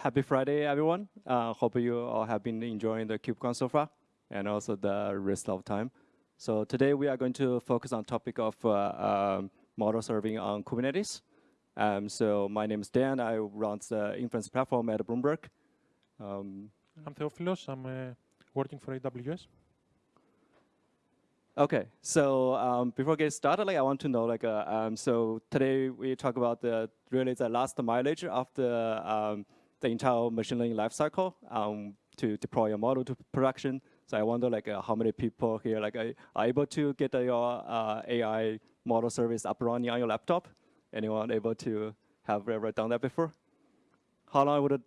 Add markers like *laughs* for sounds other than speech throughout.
Happy Friday, everyone. Uh, hope you all have been enjoying the KubeCon so far, and also the rest of time. So today we are going to focus on topic of uh, um, model serving on Kubernetes. Um, so my name is Dan. I run the inference platform at Bloomberg. Um, I'm Theofilos. I'm uh, working for AWS. Okay, so um, before getting started, like I want to know, like, uh, um, so today we talk about the really the last mileage of the um, the entire machine learning lifecycle um, to deploy your model to production. So I wonder, like, uh, how many people here, like, are, are able to get your uh, AI model service up running on your laptop? Anyone able to have ever done that before? How long would it?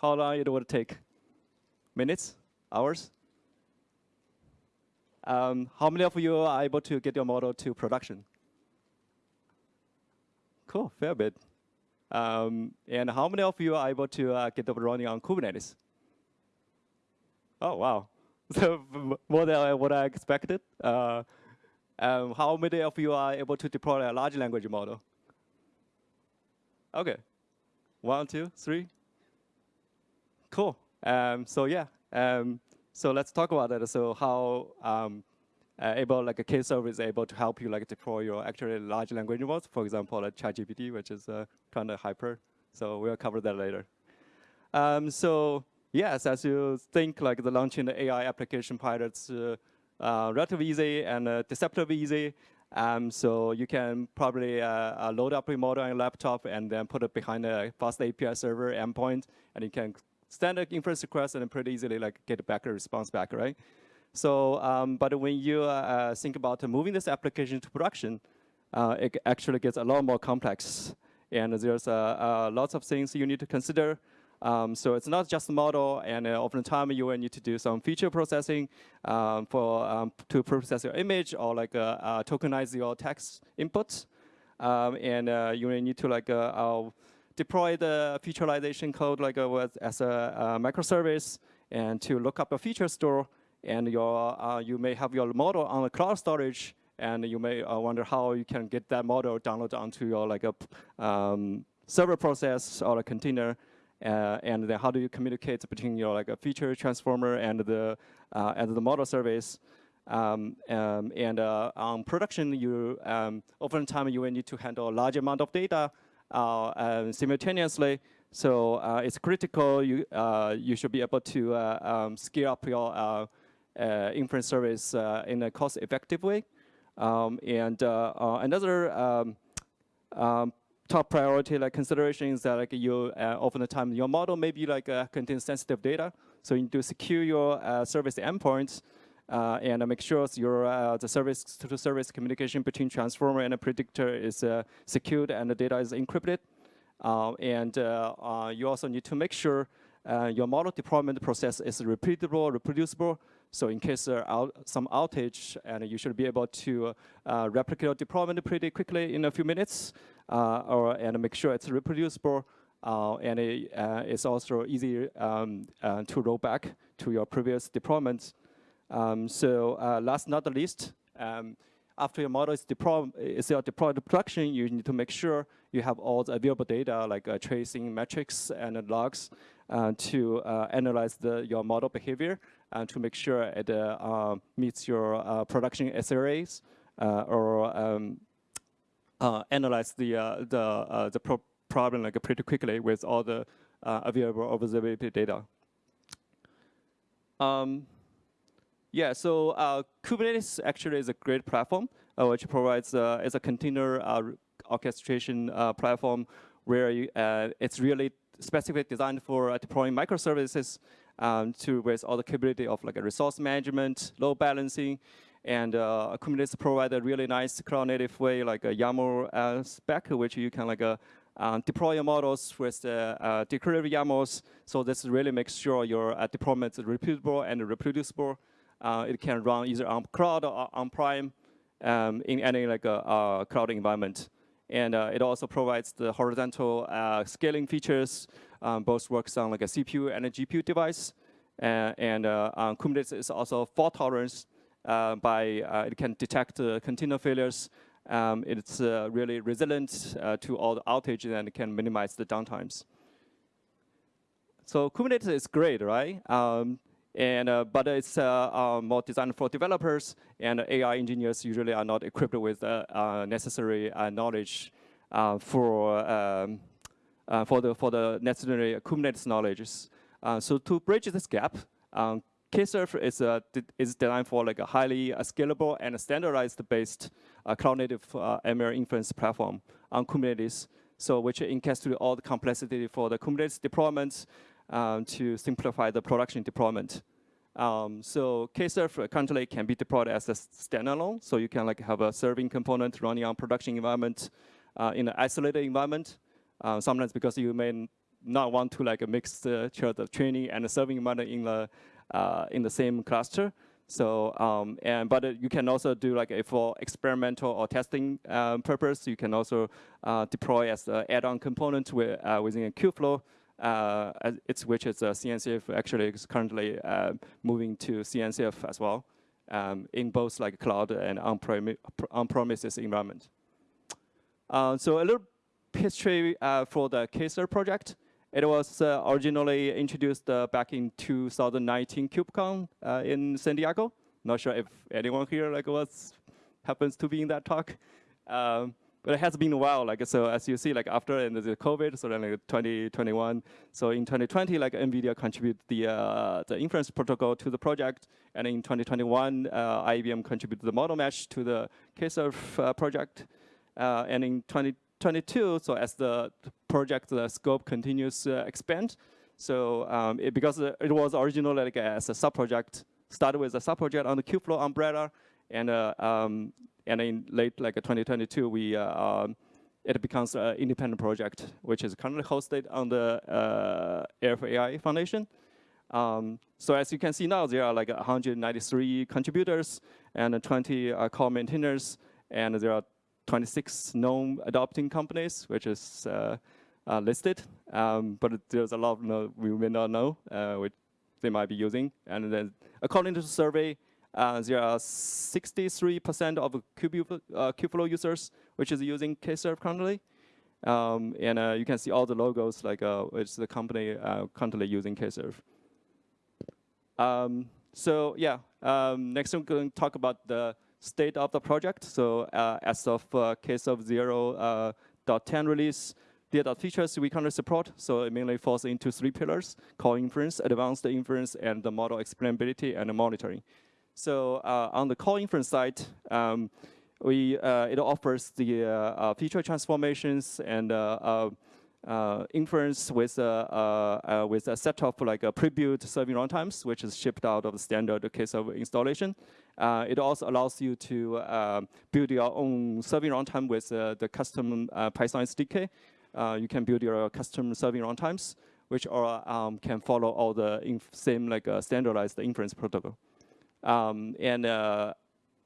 How long it would take? Minutes? Hours? Um, how many of you are able to get your model to production? Cool, fair bit. Um, and how many of you are able to uh, get up running on Kubernetes? Oh, wow. *laughs* So more than what I expected. Uh, um, how many of you are able to deploy a large language model? OK. One, two, three. Cool. Um, so yeah, um, so let's talk about that. So how um, uh, able like a K-server is able to help you like deploy your actually large language models, for example, like ChatGPT, which is uh, kind of hyper. So we'll cover that later. Um, so yes, as you think like the launching the AI application pilots uh, uh, relatively easy and uh, deceptively easy. Um, so you can probably uh, uh, load up your model on your laptop and then put it behind a FastAPI server endpoint, and you can send an inference request and pretty easily like get back a response back, right? So, um, but when you uh, think about moving this application to production, uh, it actually gets a lot more complex. And there's uh, uh, lots of things you need to consider. Um, so it's not just a model, and uh, often time you will need to do some feature processing um, for um, to process your image or like uh, tokenize your text inputs. Um, and you will need to like deploy the featureization code like uh, as a uh, microservice and to look up a feature store. And your, uh, you may have your model on the cloud storage, and you may uh, wonder how you can get that model downloaded onto your like a um, server process or a container. Uh, and then how do you communicate between your like a feature transformer and the uh, and the model service? Um, um, and uh, on production, you um, oftentimes you will need to handle a large amount of data uh, um, simultaneously. So it's critical. You you should be able to um, scale up your inference service in a cost-effective way. Um, and another um, um, top priority like consideration is that like you uh, often the time your model maybe like uh, contains sensitive data so you need to secure your uh, service endpoints uh, and make sure your uh, the service to service communication between transformer and a predictor is uh, secured and the data is encrypted. and you also need to make sure your model deployment process is repeatable, reproducible, so in case there out some outage, and you should be able to uh, replicate your deployment pretty quickly in a few minutes, uh, or and make sure it's reproducible, uh, and it, it's also easy um, to roll back to your previous deployments. Um, so last not the least, um, after your model is deployed, is deployed to production, you need to make sure you have all the available data like uh, tracing metrics and logs uh, to analyze the, your model behavior and to make sure it uh, uh, meets your production SLAs or um, analyze the the the pro problem like pretty quickly with all the available observability data. Um, yeah, so uh, Kubernetes actually is a great platform uh, which provides uh, a container uh, orchestration uh, platform where you, uh, it's really specifically designed for deploying microservices um, to with all the capability of like a resource management, load balancing, and Kubernetes provides a really nice cloud-native way like a YAML spec, which you can like um, deploy your models with the uh, declarative YAMLs. So this really makes sure your uh, deployment is repeatable and reproducible. Uh, it can run either on cloud or on prem um, in any like a, uh, cloud environment. And uh, it also provides the horizontal uh, scaling features. Um, both works on like a CPU and a GPU device. Uh, and um, Kubernetes is also fault tolerance by it can detect container failures. Um, it's really resilient to all the outages and can minimize the downtimes. so Kubernetes is great, right? Um, and uh, but it's uh, uh, more designed for developers, and AI engineers usually are not equipped with uh, uh, necessary uh, knowledge for um, for the for the necessary Kubernetes knowledge. so to bridge this gap, um, Kserve is is designed for like a highly scalable and standardized based cloud native ML inference platform on Kubernetes. So which encapsulates all the complexity for the Kubernetes deployments um, to simplify the production deployment. Um, so Kserve currently can be deployed as a standalone, so you can like have a serving component running on production environment uh, in an isolated environment. Uh, sometimes because you may not want to like mix the, training and the serving environment in the uh, in the same cluster. So um, and but uh, you can also do like a for experimental or testing um, purpose. You can also uh, deploy as an add-on component with, uh, within a Kubeflow uh, it's which is uh, CNCF actually is currently moving to CNCF as well um, in both like cloud and on-premises on environment. So a little history uh, for the Kserve project. It was uh, originally introduced back in 2019 KubeCon in San Diego. Not sure if anyone here like was happens to be in that talk. Um, but it has been a while, like so as you see, like after and the COVID, so then like 2021. So in 2020, like NVIDIA contributed the uh, the inference protocol to the project, and in 2021, uh, IBM contributed the model mesh to the Kserve uh, project, uh, and in 2022, so as the project the scope continues to expand, so um, it, because it was originally like as a sub project, started with a sub project on the Kubeflow umbrella, and uh, um, and in late like 2022, we uh, um, it becomes an independent project, which is currently hosted on the uh, AI Foundation. Um, so as you can see now, there are like 193 contributors and 20 uh, core maintainers, and there are 26 known adopting companies, which is uh, uh, listed. Um, but there's a lot of we may not know, uh, which they might be using. And then according to the survey, there are 63% of Kubeflow users which is using Kserve currently. Um, and uh, you can see all the logos like uh, it's the company uh, currently using Kserve. Um, so yeah, um, next I'm going to talk about the state of the project. So uh, as of uh, Kserve 0.10 release, the features we currently support, so it mainly falls into three pillars, core inference, advanced inference, and the model explainability and monitoring. So uh, on the core inference side, um, we uh, it offers the uh, feature transformations and uh, inference with a, uh, uh, with a set of like a pre-built serving runtimes, which is shipped out of the standard KServe installation. it also allows you to build your own serving runtime with the custom Python SDK. you can build your custom serving runtimes, which are, um, can follow all the same like standardized inference protocol. Um, and uh,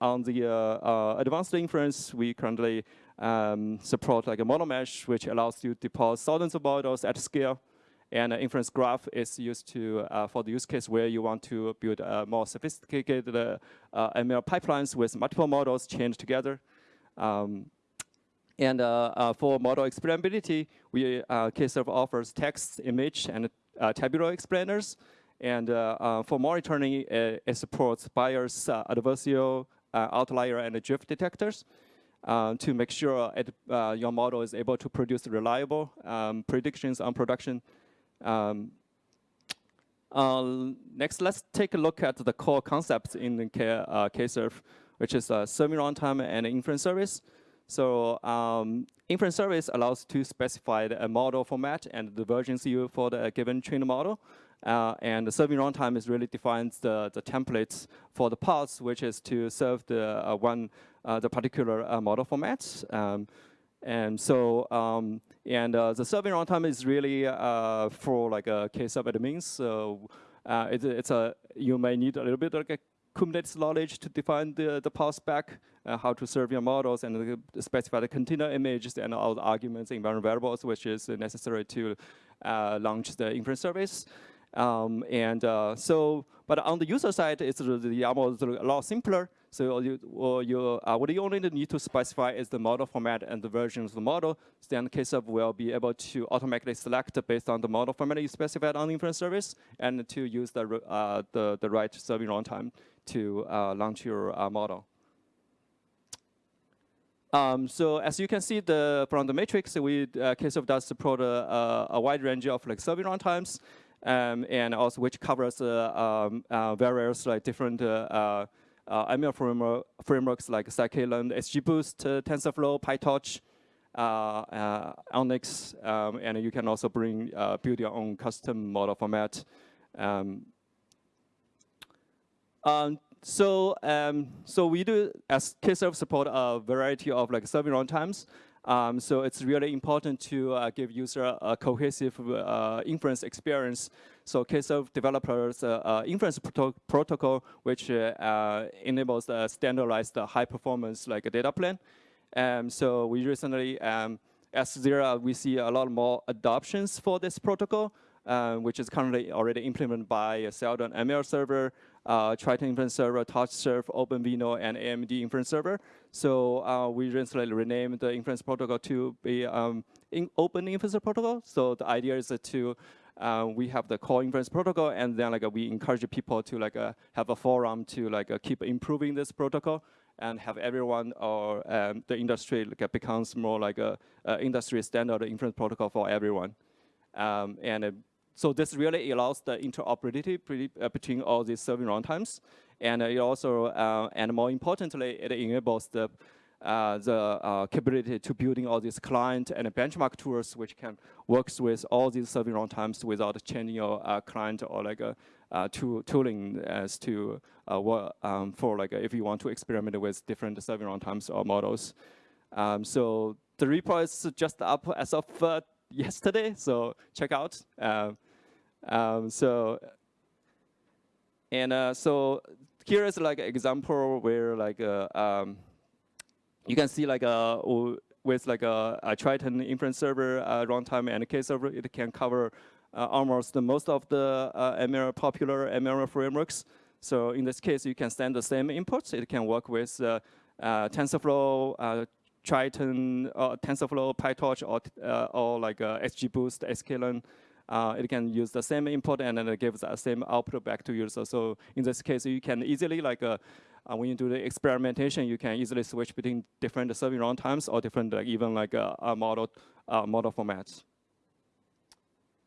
on the uh, uh, advanced inference, we currently um, support like a model mesh, which allows you to deploy thousands of models at scale. And an inference graph is used to uh, for the use case where you want to build uh, more sophisticated uh, ML pipelines with multiple models chained together. Um, and for model explainability, we uh, Kserve offers text, image, and tabular explainers. And uh, uh, for monitoring, uh, it supports bias, adversarial, outlier, and drift detectors. To make sure it, your model is able to produce reliable um, predictions on production. Um, uh, next, let's take a look at the core concepts in the K, uh, Kserve, which is uh, serving runtime and inference service. So um, inference service allows to specify a model format and the versions you for the given trained model. Uh, and the serving runtime is really defines the, the templates for the parts, which is to serve the uh, one uh, the particular uh, model formats. Um, and so, um, and uh, the serving runtime is really uh, for like a Kserve admins. So it, it's a you may need a little bit like a Kubernetes knowledge to define the the path spec, how to serve your models, and specify the container images and all the arguments, environment variables, which is necessary to launch the inference service. Um, and uh, so, but on the user side, it's YAML is a lot simpler. So you, you, uh, what you only need to specify is the model format and the version of the model. Then KServe will be able to automatically select based on the model format you specified on the inference service and to use the, uh, the, the right serving runtime to uh, launch your uh, model. Um, so as you can see the, from the matrix, we uh, KServe does support a, a, wide range of like serving runtimes, um, and also which covers uh, um, uh, various like different uh, uh, ML framework, frameworks like scikit-learn, XGBoost, uh, TensorFlow, PyTorch, ONNX, um, and you can also bring build your own custom model format. Um, um, so, um, so we do, as KServe support a variety of like serving runtimes. Um, so it's really important to uh, give user a cohesive uh, inference experience. So KServe developers uh, uh inference proto protocol, which uh, uh, enables standardized high performance like a data plane. Um, so we recently, um, as there we see a lot more adoptions for this protocol, which is currently already implemented by a Seldon ML server, uh, Triton Inference Server, TorchServe, OpenVINO, and AMD Inference Server. So uh, we recently renamed the inference protocol to be um, in Open Inference Protocol. So the idea is to uh, we have the core inference protocol, and then like we encourage people to like uh, have a forum to like uh, keep improving this protocol and have everyone or um, the industry like, becomes more like a, a, industry standard inference protocol for everyone. Um, and so this really allows the interoperability uh, between all these serving runtimes. And it also, uh, and more importantly, it enables the uh, the uh, capability to building all these client and benchmark tools which can work with all these serving runtimes without changing your uh, client or like a uh, tool, tooling as to what um, for like if you want to experiment with different serving runtimes or models. Um, so the repo is just up as of yesterday, so check out. Um, so, and uh, so here is like an example where like uh, um, you can see like a with like a, a Triton inference server uh, runtime and K server, it can cover uh, almost most of the uh, ML popular ML frameworks. So in this case, you can send the same inputs. It can work with uh, uh, TensorFlow, uh, Triton, TensorFlow, PyTorch, or, or like XGBoost, sklearn, uh, it can use the same input and then it gives the same output back to user. So in this case, you can easily like uh, uh, when you do the experimentation, you can easily switch between different serving runtimes or different like, even like uh, model uh, model formats.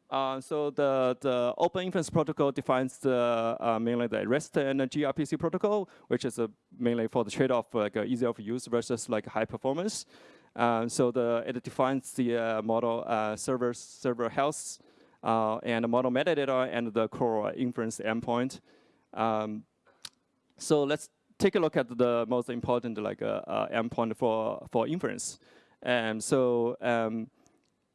Uh, so the, the Open Inference Protocol defines the, uh, mainly the REST and the gRPC protocol, which is uh, mainly for the trade-off like easy of use versus like high performance. so the it defines the model server server health uh, and model metadata and the core inference endpoint. Um, so let's take a look at the most important like uh, uh, endpoint for for inference. And so um,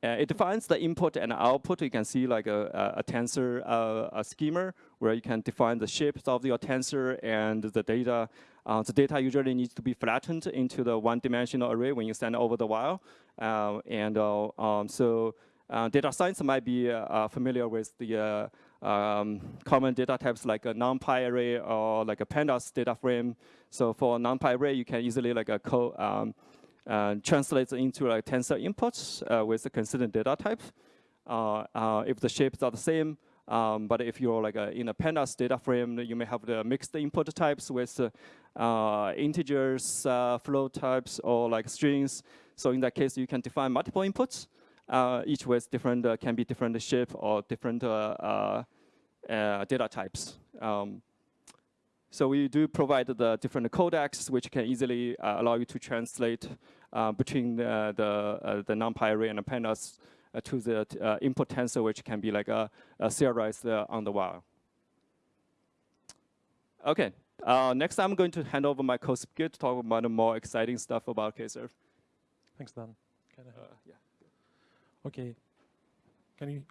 uh, it defines the input and output. You can see like a, a tensor uh, a schema where you can define the shapes of your tensor and the data. Uh, the data usually needs to be flattened into the one-dimensional array when you send over the wire. Uh, and um, so uh, data science might be uh, uh, familiar with the um, common data types like a NumPy array or like a pandas data frame. So for a NumPy array, you can easily like a co um, uh, translate into like tensor inputs uh, with a consistent data type. Uh, if the shapes are the same, um, but if you're like in a pandas data frame, you may have the mixed input types with integers, float types, or like strings. So in that case, you can define multiple inputs uh, each with different, uh, can be different shape or different uh, data types. Um, so we do provide the different codecs, which can easily allow you to translate between the, the, the NumPy array and the pandas to the input tensor, which can be like a, a serialized on the wire. Okay, uh, next I'm going to hand over my co-speaker to talk about the more exciting stuff about KServe. Thanks, Dan. Uh, yeah. Okay. Can you?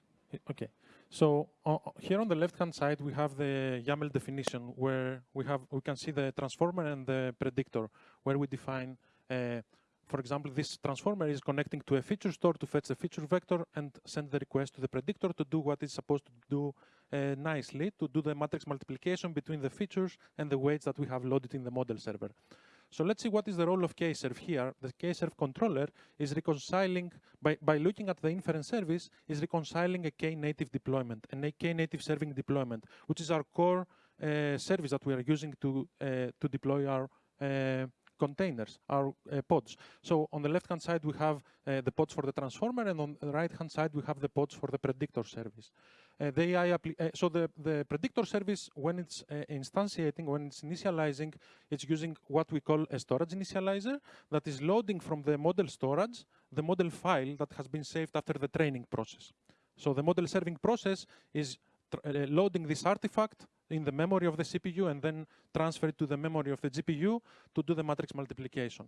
Okay. So uh, here on the left-hand side, we have the YAML definition where we have we can see the transformer and the predictor, where we define. Uh, for example, this transformer is connecting to a feature store to fetch the feature vector and send the request to the predictor to do what it's supposed to do uh, nicely to do the matrix multiplication between the features and the weights that we have loaded in the model server. So let's see what is the role of Kserve here. The Kserve controller is reconciling, by, by looking at the inference service, is reconciling a Knative deployment, and a Knative serving deployment, which is our core uh, service that we are using to, uh, to deploy our uh, containers, our uh, pods. So on the left-hand side, we have uh, the pods for the transformer, and on the right-hand side, we have the pods for the predictor service. Uh, the AI so the, the predictor service, when it's instantiating, when it's initializing, it's using what we call a storage initializer that is loading from the model storage the model file that has been saved after the training process. So the model serving process is loading this artifact in the memory of the CPU and then transfer it to the memory of the GPU to do the matrix multiplication.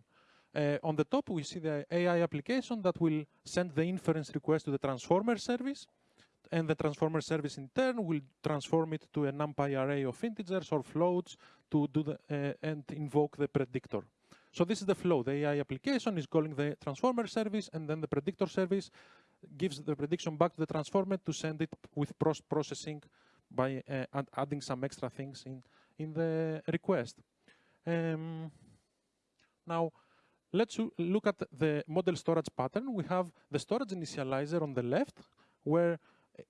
Uh, on the top, we see the AI application that will send the inference request to the transformer service, and the transformer service in turn will transform it to a NumPy array of integers or floats to do the uh, and invoke the predictor. So this is the flow. The AI application is calling the transformer service, and then the predictor service gives the prediction back to the transformer to send it with processing by uh, adding some extra things in, in the request. Um, now, let's look at the model storage pattern. We have the storage initializer on the left, where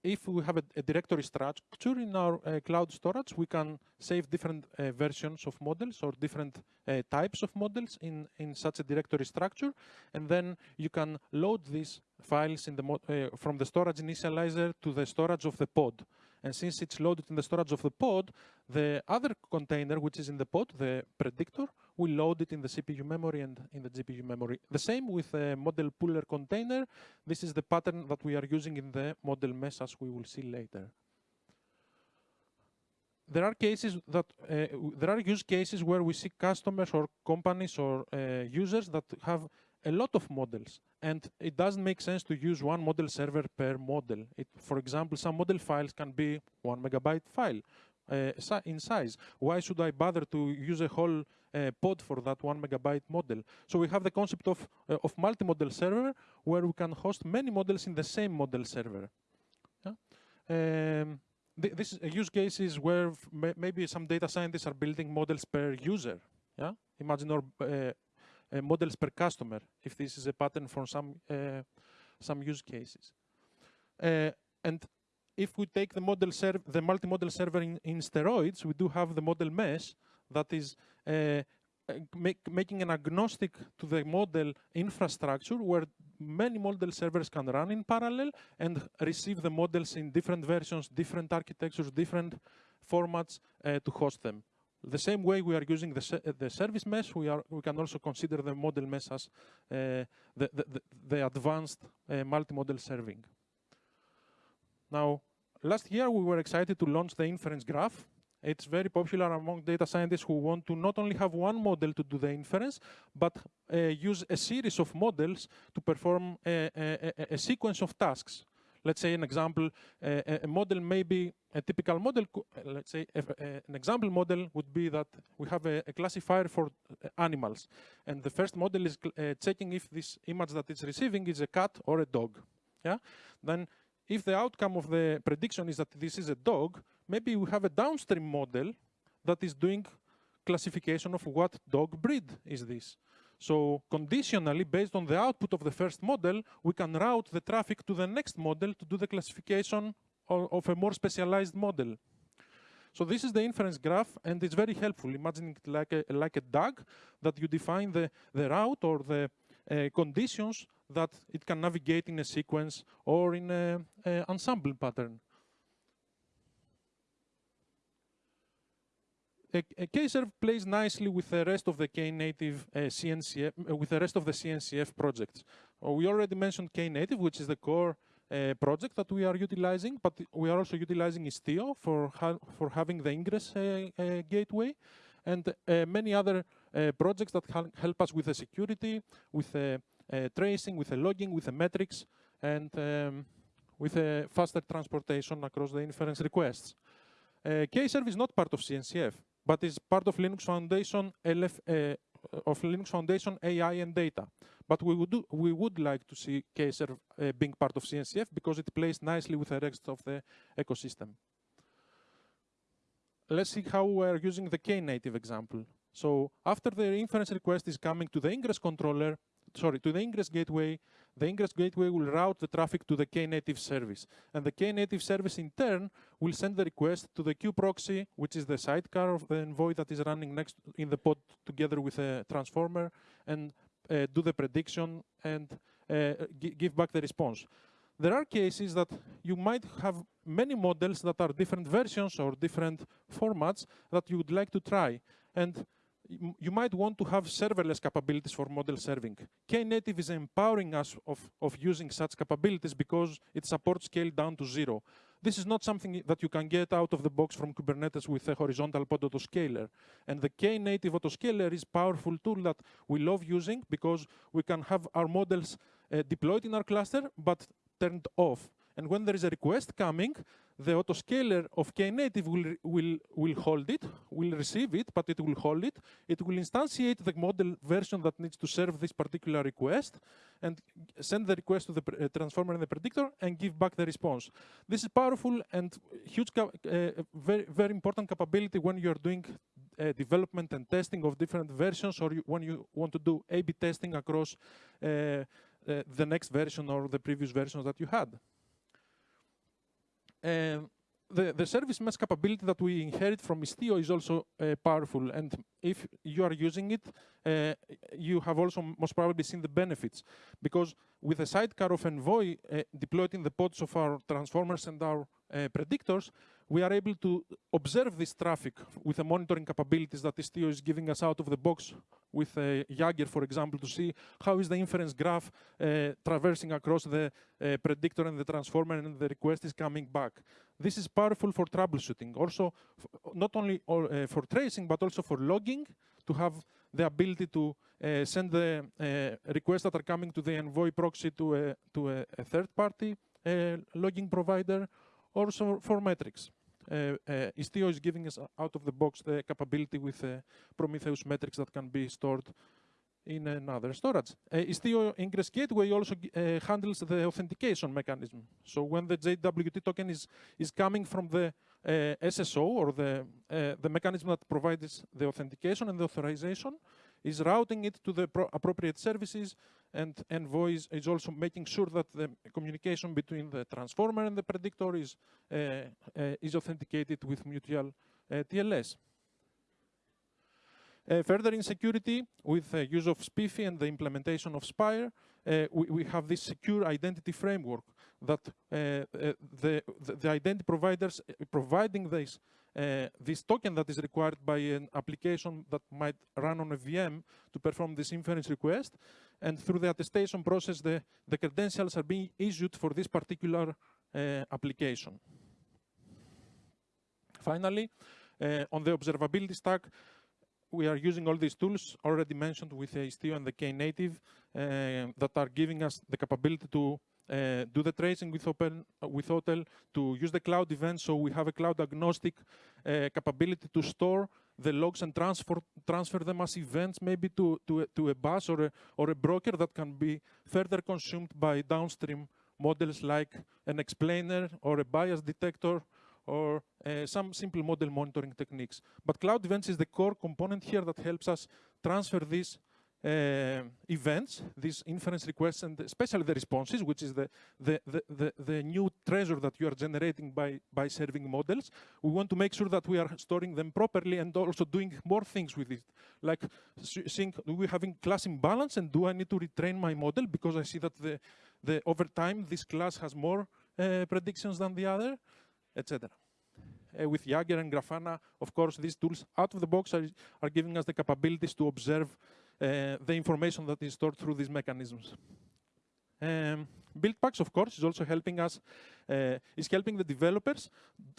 if we have a, a directory structure in our uh, cloud storage, we can save different uh, versions of models or different uh, types of models in, in such a directory structure. And then you can load these files in the uh, from the storage initializer to the storage of the pod. And since it's loaded in the storage of the pod, the other container, which is in the pod, the predictor, will load it in the CPU memory and in the GPU memory. The same with the model puller container. This is the pattern that we are using in the model mesh, as we will see later. There are cases that uh, there are use cases where we see customers or companies or uh, users that have a lot of models. And it doesn't make sense to use one model server per model. It, for example, some model files can be one megabyte file in size. Why should I bother to use a whole uh, pod for that one megabyte model? So we have the concept of, uh, of multi-model server where we can host many models in the same model server. Yeah? Um, th this use cases where maybe some data scientists are building models per user. Yeah, imagine or uh, uh, models per customer, if this is a pattern for some, uh, some use cases. Uh, and if we take the model the multi-model server in, in, steroids, we do have the model mesh that is uh, make, making an agnostic to the model infrastructure where many model servers can run in parallel and receive the models in different versions, different architectures, different formats uh, to host them. The same way we are using the, the service mesh, we, are, we can also consider the model mesh as uh, the, the, the, advanced uh, multi-model serving. Now, last year we were excited to launch the inference graph. It's very popular among data scientists who want to not only have one model to do the inference, but uh, use a series of models to perform a, a, a sequence of tasks let's say an example, uh, a model may be a typical model, uh, let's say uh, an example model would be that we have a, a classifier for uh, animals. And the first model is uh, checking if this image that it's receiving is a cat or a dog. Yeah. Then if the outcome of the prediction is that this is a dog, maybe we have a downstream model that is doing classification of what dog breed is this. So conditionally, based on the output of the first model, we can route the traffic to the next model to do the classification of, a more specialized model. So this is the inference graph, and it's very helpful. Imagine it like a, like a DAG, that you define the, the route or the uh, conditions that it can navigate in a sequence or in an ensemble pattern. Kserve plays nicely with the rest of the Knative uh, CNCF, uh, with the rest of the CNCF projects. Uh, we already mentioned Knative, which is the core uh, project that we are utilizing, but we are also utilizing Istio for ha for having the ingress uh, uh, gateway, and many other projects that help us with the security, with the tracing, with the logging, with the metrics, and um, with a faster transportation across the inference requests. Uh, Kserve is not part of CNCF but is part of Linux Foundation LF, uh, of Linux Foundation AI and data. But we would do, we would like to see Kserve uh, being part of CNCF because it plays nicely with the rest of the ecosystem. let's see how we're using the Knative example. So after the inference request is coming to the ingress controller, sorry, to the ingress gateway, the ingress gateway will route the traffic to the Knative service. And the Knative service in turn will send the request to the queue-proxy, which is the sidecar of the envoy that is running next in the pod together with a transformer, and uh, do the prediction and uh, give back the response. There are cases that you might have many models that are different versions or different formats that you would like to try. And you might want to have serverless capabilities for model serving. Knative is empowering us of, of using such capabilities because it supports scale down to zero. This is not something that you can get out of the box from Kubernetes with a horizontal pod autoscaler. And the Knative autoscaler is a powerful tool that we love using because we can have our models uh, deployed in our cluster, but turned off. And when there is a request coming, the autoscaler of Knative will, will, will hold it, will receive it, but it will hold it. It will instantiate the model version that needs to serve this particular request and send the request to the uh, transformer and the predictor and give back the response. This is powerful and huge, uh, very, very important capability when you're doing uh, development and testing of different versions or you, when you want to do A-B testing across uh, uh, the next version or the previous versions that you had. Um, the, the service mesh capability that we inherit from Istio is also uh, powerful. And if you are using it, uh, you have also most probably seen the benefits. Because with a sidecar of Envoy uh, deployed in the pods of our transformers and our predictors, we are able to observe this traffic with the monitoring capabilities that Istio is giving us out of the box with uh, Jaeger, for example, to see how is the inference graph uh, traversing across the uh, predictor and the transformer and the request is coming back. This is powerful for troubleshooting. Also, not only uh, for tracing, but also for logging, to have the ability to uh, send the uh, requests that are coming to the Envoy proxy to a, to a, a third-party logging provider, also for metrics. Uh, uh, Istio is giving us out of the box the capability with uh, Prometheus metrics that can be stored in another storage. Uh, Istio Ingress Gateway also uh, handles the authentication mechanism. So when the JWT token is, is coming from the uh, SSO or the, the mechanism that provides the authentication and the authorization, is routing it to the appropriate services and Envoy is, is, also making sure that the communication between the transformer and the predictor is, uh, uh, is authenticated with mutual uh, TLS. Uh, further in security, with the use of SPIFFE and the implementation of Spire, uh, we, we, have this secure identity framework that the, the, the, identity providers providing this uh, this token that is required by an application that might run on a VM to perform this inference request. And through the attestation process, the, the credentials are being issued for this particular uh, application. Finally, uh, on the observability stack, we are using all these tools already mentioned with Istio and the Knative uh, that are giving us the capability to uh, do the tracing with, open, uh, with OTel, to use the cloud events so we have a cloud agnostic uh, capability to store the logs and transfer transfer them as events maybe to, to, a, to a bus or a, or a broker that can be further consumed by downstream models like an explainer or a bias detector or uh, some simple model monitoring techniques. But cloud events is the core component here that helps us transfer these events, these inference requests, and especially the responses, which is the, the, the, the, new treasure that you are generating by, by serving models. We want to make sure that we are storing them properly and also doing more things with it. Like seeing, do we having class imbalance and do I need to retrain my model because I see that the, the over time this class has more uh, predictions than the other, etc. Uh, with Jaeger and Grafana, of course, these tools out of the box are, are giving us the capabilities to observe uh, the information that is stored through these mechanisms. Um, Buildpacks, of course, is also helping us, uh, is helping the developers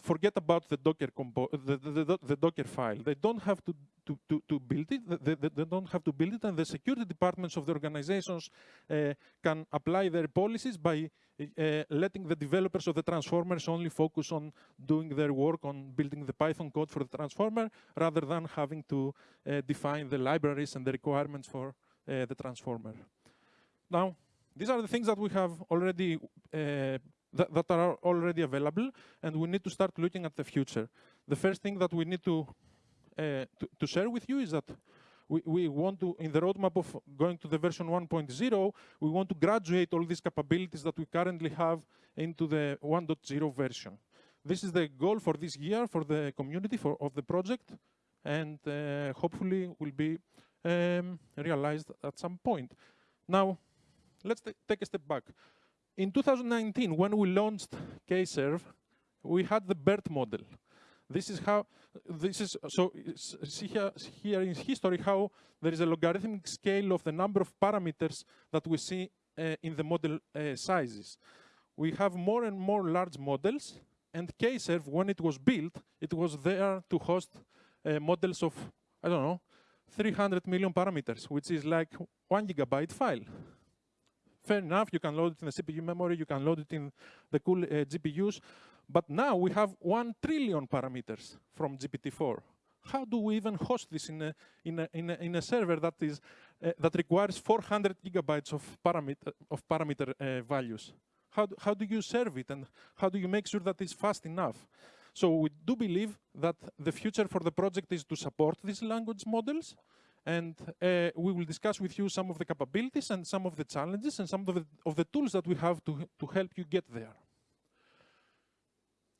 forget about the Docker the, the, the, the, Docker file. They don't have to, to, to, to build it. They, they, they, don't have to build it, and the security departments of the organizations uh, can apply their policies by uh, letting the developers of the transformers only focus on doing their work on building the Python code for the transformer, rather than having to uh, define the libraries and the requirements for uh, the transformer. Now, these are the things that we have already, uh, that, that, are already available, and we need to start looking at the future. the first thing that we need to, uh, to, to share with you is that we, we want to, in the roadmap of going to the version 1.0, we want to graduate all these capabilities that we currently have into the 1.0 version. This is the goal for this year for the community for, of the project, and uh, hopefully will be um, realized at some point. Now, let's take a step back. In 2019, when we launched Kserve, we had the BERT model. This is how, this is, so see here, here in history how there is a logarithmic scale of the number of parameters that we see uh, in the model uh, sizes. We have more and more large models, and Kserve, when it was built, it was there to host uh, models of, I don't know, 300 million parameters, which is like one gigabyte file. Fair enough, you can load it in the CPU memory, you can load it in the cool uh, GPUs, but now we have one trillion parameters from GPT-4. How do we even host this in a, in a, in a, in a server that, is, uh, that requires 400 gigabytes of parameter, of parameter uh, values? How do, how do you serve it and how do you make sure that it's fast enough? So we do believe that the future for the project is to support these language models and uh, we will discuss with you some of the capabilities and some of the challenges and some of the, of the tools that we have to, to help you get there.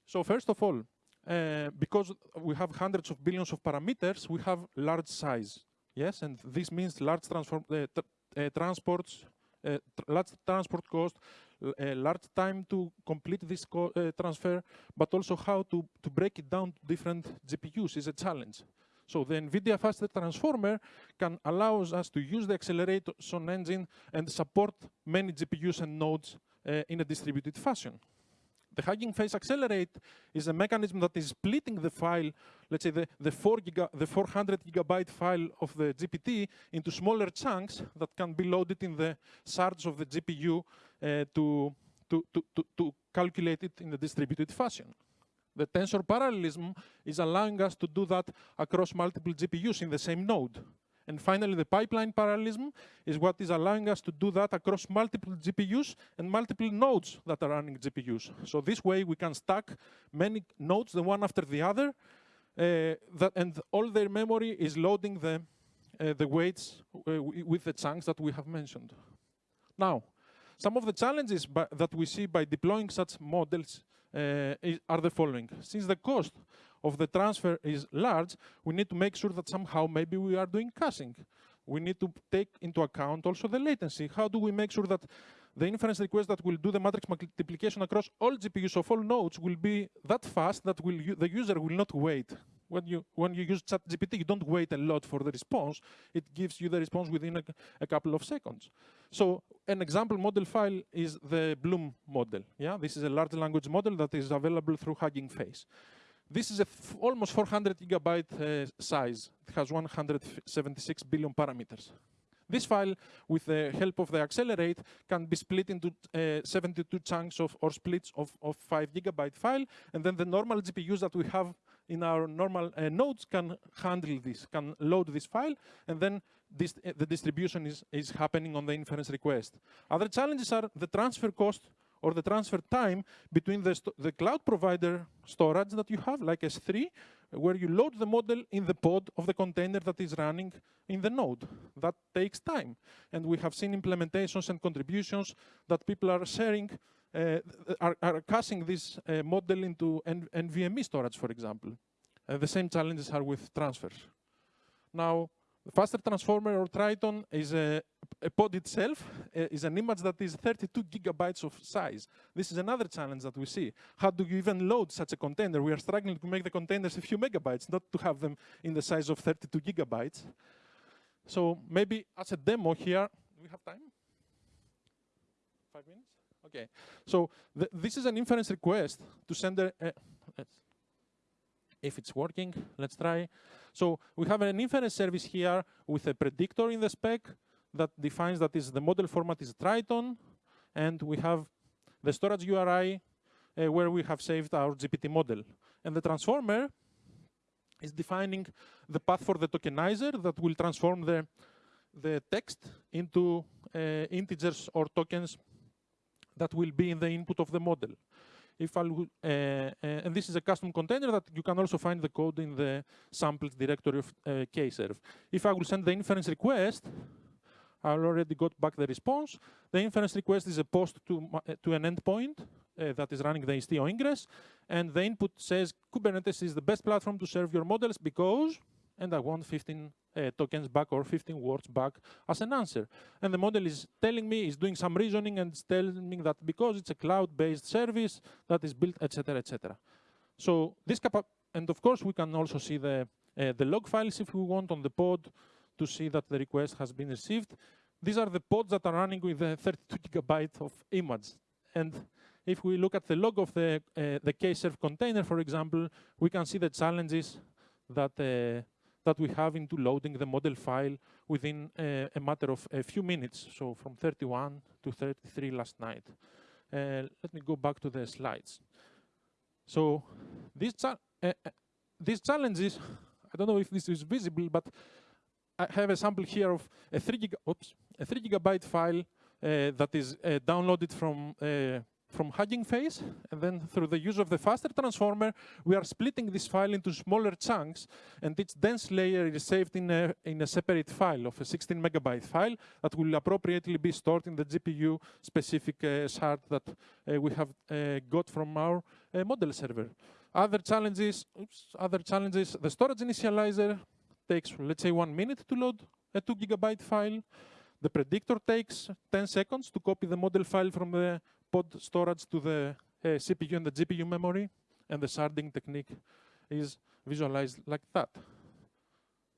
So first of all, uh, because we have hundreds of billions of parameters, we have large size. Yes, and this means large transform, uh, uh transports, uh, tr large transport cost, uh, large time to complete this transfer, but also how to, to break it down to different GPUs is a challenge. So the NVIDIA Faster Transformer can allow us to use the acceleration engine and support many GPUs and nodes uh, in a distributed fashion. The Hugging Face Accelerate is a mechanism that is splitting the file, let's say the, the, 4 giga, the 400 gigabyte file of the GPT into smaller chunks that can be loaded in the shards of the GPU uh, to, to, to, to calculate it in a distributed fashion. The tensor parallelism is allowing us to do that across multiple GPUs in the same node. And finally, the pipeline parallelism is what is allowing us to do that across multiple GPUs and multiple nodes that are running GPUs. So this way, we can stack many nodes, the one after the other, uh, that, and all their memory is loading the, uh, the weights uh, with the chunks that we have mentioned. Now, some of the challenges that we see by deploying such models Uh, is, are the following. Since the cost of the transfer is large, we need to make sure that somehow maybe we are doing caching. We need to take into account also the latency. How do we make sure that the inference request that will do the matrix multiplication across all GPUs of all nodes will be that fast that will the user will not wait. When you, when you use ChatGPT, you don't wait a lot for the response. It gives you the response within a, a couple of seconds. So an example model file is the Bloom model. Yeah, This is a large language model that is available through Hugging Face. This is a almost 400 gigabyte uh, size. It has 176 billion parameters. This file, with the help of the accelerate, can be split into uh, 72 chunks of, or splits of, of 5 gigabyte file, and then the normal GPUs that we have in our normal uh, nodes can handle this, can load this file, and then this, uh, the distribution is, is happening on the inference request. Other challenges are the transfer cost or the transfer time between the, the cloud provider storage that you have, like S3, where you load the model in the pod of the container that is running in the node. That takes time. And we have seen implementations and contributions that people are sharing, are, are caching this uh, model into N NVMe storage, for example. Uh, the same challenges are with transfers. Now, the faster transformer or Triton is a, a pod itself, uh, is an image that is 32 gigabytes of size. This is another challenge that we see. How do you even load such a container? We are struggling to make the containers a few megabytes, not to have them in the size of 32 gigabytes. So maybe as a demo here, do we have time? Five minutes? Okay. So th this is an inference request to send a, a if it's working, let's try. So we have an inference service here with a predictor in the spec that defines that is the model format is Triton, and we have the storage URI uh, where we have saved our GPT model. And the transformer is defining the path for the tokenizer that will transform the, the text into uh, integers or tokens that will be in the input of the model. if I would, uh, uh, and this is a custom container that you can also find the code in the samples directory of uh, kserve. If I will send the inference request, I already got back the response. The inference request is a post to, uh, to an endpoint uh, that is running the Istio ingress, and the input says Kubernetes is the best platform to serve your models because, and I want 15 uh, tokens back or 15 words back as an answer. And the model is telling me, is doing some reasoning and telling me that because it's a cloud-based service that is built, etc., etc. So this and of course we can also see the uh, the log files if we want on the pod to see that the request has been received. These are the pods that are running with the 32 gigabyte of image. And if we look at the log of the uh, the kserve container, for example, we can see the challenges that uh, that we have into loading the model file within uh, a matter of a few minutes, so from 31 to 33 last night. Uh, let me go back to the slides. So these, uh, uh, these challenges, I don't know if this is visible, but I have a sample here of a three, giga oops, a three gigabyte file uh, that is uh, downloaded from from Hugging Face, and then through the use of the FasterTransformer, we are splitting this file into smaller chunks, and each dense layer is saved in a, in a separate file of a 16 megabyte file that will appropriately be stored in the GPU specific uh, shard that uh, we have uh, got from our uh, model server. Other challenges, oops, other challenges, the storage initializer takes, let's say, one minute to load a two gigabyte file. The predictor takes 10 seconds to copy the model file from the pod storage to the uh, CPU and the GPU memory, and the sharding technique is visualized like that.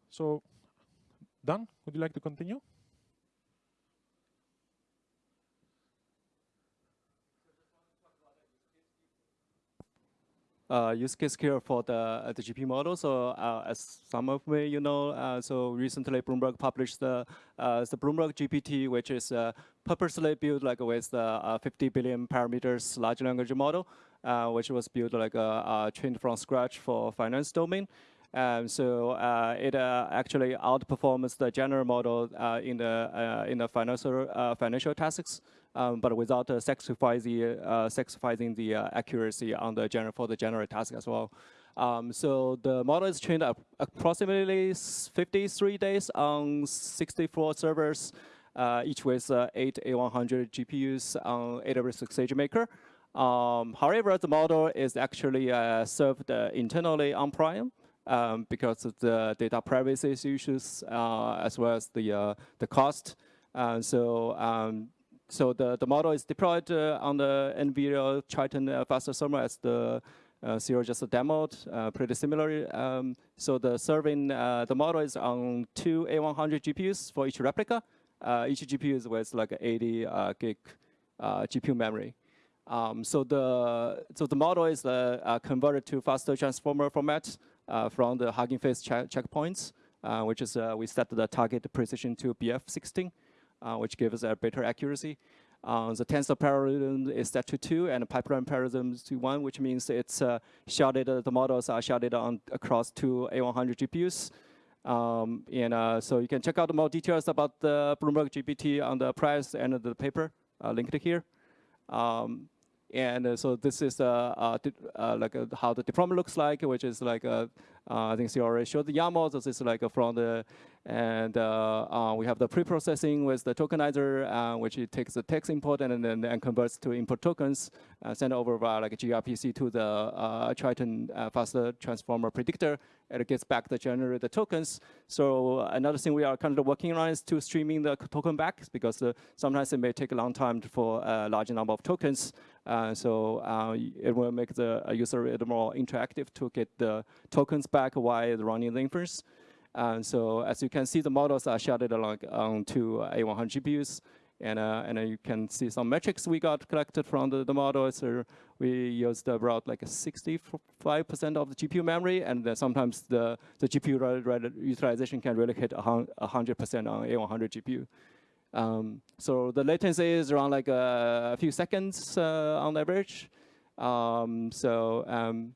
So, Dan, would you like to continue? Uh, use case here for the uh, the GP model. So uh, as some of you you know, uh, so recently Bloomberg published the uh, the Bloomberg GPT, which is uh, purposely built like with the 50 billion parameters large language model, which was built like trained from scratch for finance domain. Um, so uh, it uh, actually outperforms the general model uh, in the in the financial financial tasks um, but without uh, sacrificing, uh, sacrificing the uh, accuracy on the general for the general task as well. Um, so the model is trained approximately 53 days on 64 servers, uh, each with uh, eight A100 GPUs on AWS SageMaker. Um, however, the model is actually uh, served internally on prem. Um, because of the data privacy issues as well as the the cost. so um, so the, the model is deployed uh, on the NVIDIA Triton uh, faster server as the uh, Cyril just demoed, uh, pretty similar. Um, so the serving, uh, the model is on two A100 GPUs for each replica. Uh, each GPU is with like 80 uh, gig GPU memory. Um, so the so the model is converted to FasterTransformer format from the Hugging Face check checkpoints, which is we set the target precision to BF16. Uh, which gives a better accuracy. Uh, the tensor parallelism is set to 2 and pipeline parallelism is to 1, which means it's uh, sharded, the models are sharded on across two A100 GPUs. Um, and uh, so you can check out more details about the Bloomberg GPT on the price and the paper uh, linked here. Um, and uh, so this is uh, like how the deployment looks like, which is like, I think you already showed the YAML. This is like from the and uh, uh, we have the pre-processing with the tokenizer, uh, which it takes the text input and then and converts to input tokens, send over via like gRPC to the Triton FasterTransformer predictor, and it gets back the generated tokens. So another thing we are kind of working on is to streaming the token back because uh, sometimes it may take a long time for a large number of tokens. Uh, so uh, it will make the user a little more interactive to get the tokens back while running inference. And so as you can see, the models are sharded along on two A100 GPUs. And, uh, and uh, you can see some metrics we got collected from the, the. So we used about like 65% of the GPU memory, and sometimes the, the GPU utilization can really hit 100% on A100 GPU. Um, so the latency is around like a, a few seconds uh, on average. Um, so um,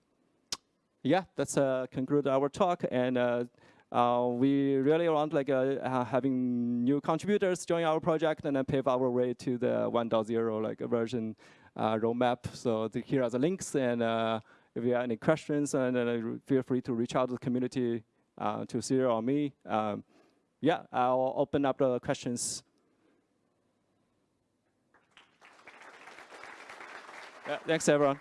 yeah, that's uh, conclude our talk. And uh, uh, we really want like uh, having new contributors join our project and then pave our way to the 1.0 like version uh, roadmap. So here are the links, and if you have any questions, and feel free to reach out to the community, to Cyril or me. Um, yeah, I'll open up the questions. Yeah, thanks, everyone.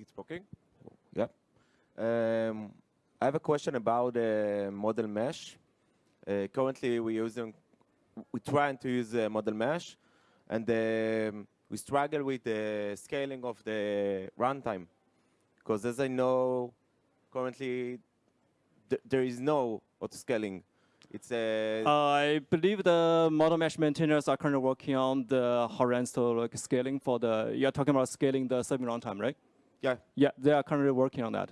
It's working? Yep. Um, I have a question about the model mesh. Uh, currently, we're using, we're trying to use uh, model mesh, and um, we struggle with the scaling of the runtime. Because as I know, currently, th there is no auto scaling. It's a I believe the model mesh maintainers are currently working on the horizontal like, scaling for the, you're talking about scaling the serving runtime, right? Yeah. Yeah, they are currently working on that.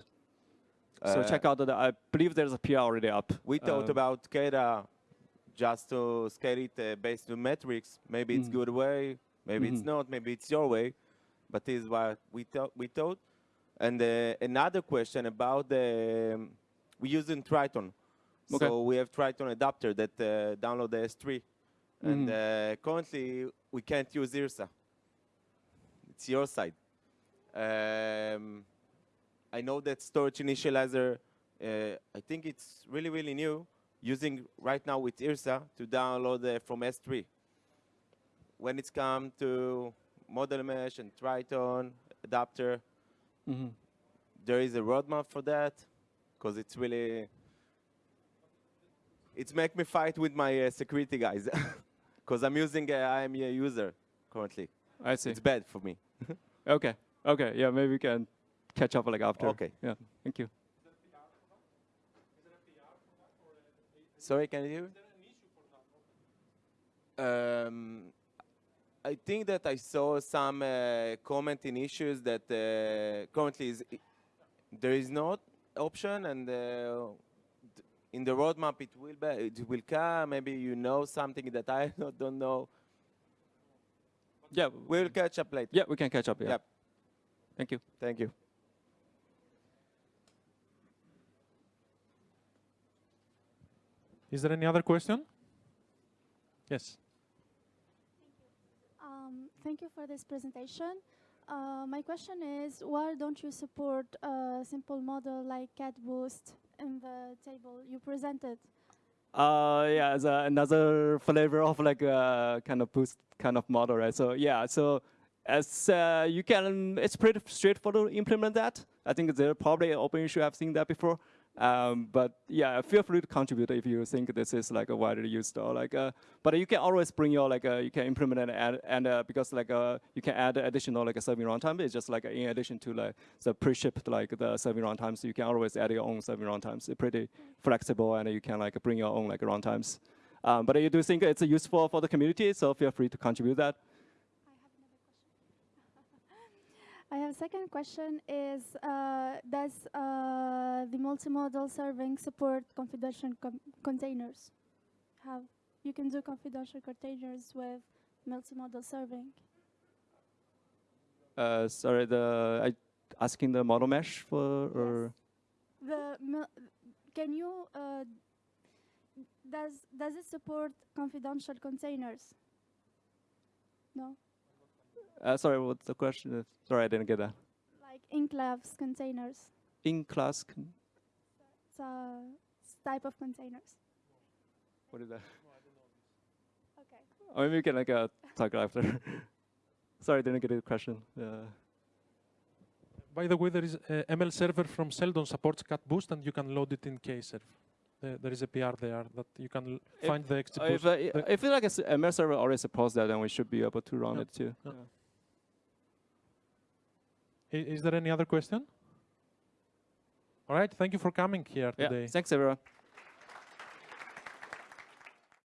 So Uh, check out the, I believe there's a PR already up. We thought Uh, about Keda just to scale it uh, based on metrics. Maybe it's Mhm. good way, maybe it's Mhm. not, maybe it's your way. But this is what we thought. We thought. And uh, another question about the um, we using Triton. Okay. So we have Triton adapter that uh, download the S3, and Mhm. uh, currently we can't use IRSA. It's your side. Um, I know that storage initializer, uh, I think it's really, really new, using right now with IRSA to download uh, from S3. When it's come to model mesh and Triton adapter, mhm. there is a roadmap for that, because it's really, it's make me fight with my uh, security guys, *laughs* because I'm using, uh, I'm a user currently. I see. It's bad for me. *laughs* Okay, okay, yeah, maybe we can catch up like after. Okay. Yeah, thank you. Sorry, can you? Um, I think that I saw some uh, comment in issues that uh, currently is, there is no option, and uh, in the roadmap it will be, it will come. Maybe you know something that I *laughs* don't know. Yeah, We will catch up later. yeah, we can catch up. Yeah. Yep. Thank you. Thank you. Is there any other question? Yes. Thank Um, thank you for this presentation. Uh, my question is, why don't you support a simple model like Cat Boost in the table you presented? Uh, yeah, it's uh, another flavor of like a kind of boost kind of model, right? So yeah, so as uh, you can, it's pretty straightforward to implement that. I think there probably open issue. I've seen that before. Um, but yeah, feel free to contribute if you think this is like a widely used or like. Uh, but you can always bring your like uh, you can implement and add and uh, because like uh, you can add additional like a serving runtime. It's just like in addition to like the pre-shipped like the serving runtimes, you can always add your own serving runtimes. It's pretty flexible and you can like bring your own like runtimes. Um, but I do think it's useful for the community, so feel free to contribute that. I have a second question is, uh, does uh, the multimodal serving support confidential com containers? Have you can do confidential containers with multimodal serving? Uh, sorry, the I asking the model mesh for or The can you uh, does does it support confidential containers? No, uh, sorry, what's the question? Sorry, I didn't get that. like enclaves containers. In class, con- It's a s- type of containers. what is that? Okay. Or maybe we can like uh, talk after. *laughs* sorry, I didn't get the question. Uh, By the way, there is a ML server from Seldon supports CatBoost, and you can load it in KServe. There, there is a PR there that you can If- find the XGBoost. Uh, if uh, I feel like a s- MS server already supports that, then we should be able to run Yeah. it too. Yeah. Yeah. Is there any other question? All right, thank you for coming here Yeah, today. thanks everyone.